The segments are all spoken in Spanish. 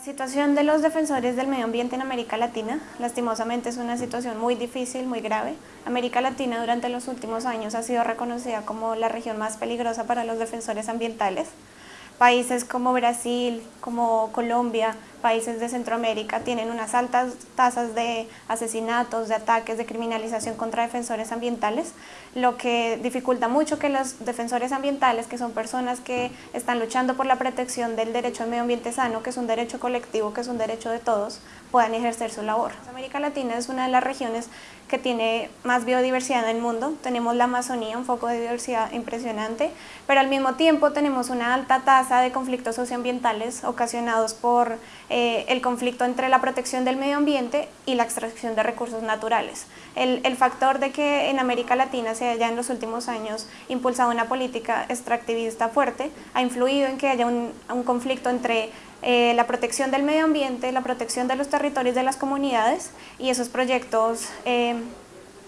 situación de los defensores del medio ambiente en América Latina, lastimosamente es una situación muy difícil, muy grave. América Latina durante los últimos años ha sido reconocida como la región más peligrosa para los defensores ambientales. Países como Brasil, como Colombia, países de Centroamérica tienen unas altas tasas de asesinatos, de ataques, de criminalización contra defensores ambientales, lo que dificulta mucho que los defensores ambientales, que son personas que están luchando por la protección del derecho al medio ambiente sano, que es un derecho colectivo, que es un derecho de todos, puedan ejercer su labor. América Latina es una de las regiones que tiene más biodiversidad en el mundo, tenemos la Amazonía, un foco de diversidad impresionante, pero al mismo tiempo tenemos una alta tasa de conflictos socioambientales ocasionados por eh, el conflicto entre la protección del medio ambiente y la extracción de recursos naturales. El, factor de que en América Latina se haya en los últimos años impulsado una política extractivista fuerte ha influido en que haya un, conflicto entre eh, la protección del medio ambiente, la protección de los territorios de las comunidades y esos proyectos eh,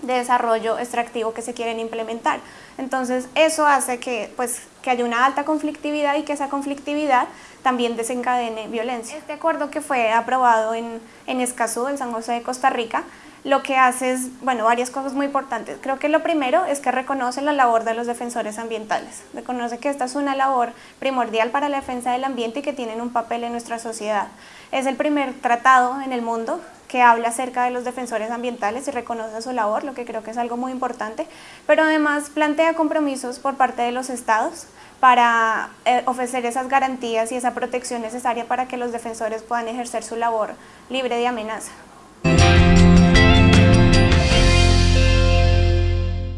de desarrollo extractivo que se quieren implementar. Entonces eso hace que, pues, que haya una alta conflictividad y que esa conflictividad también desencadene violencia. Este acuerdo que fue aprobado en, en Escazú, en San José de Costa Rica, lo que hace es, bueno, varias cosas muy importantes. Creo que lo primero es que reconoce la labor de los defensores ambientales. Reconoce que esta es una labor primordial para la defensa del ambiente y que tienen un papel en nuestra sociedad. Es el primer tratado en el mundo que habla acerca de los defensores ambientales y reconoce su labor, lo que creo que es algo muy importante, pero además plantea compromisos por parte de los estados para eh, ofrecer esas garantías y esa protección necesaria para que los defensores puedan ejercer su labor libre de amenaza.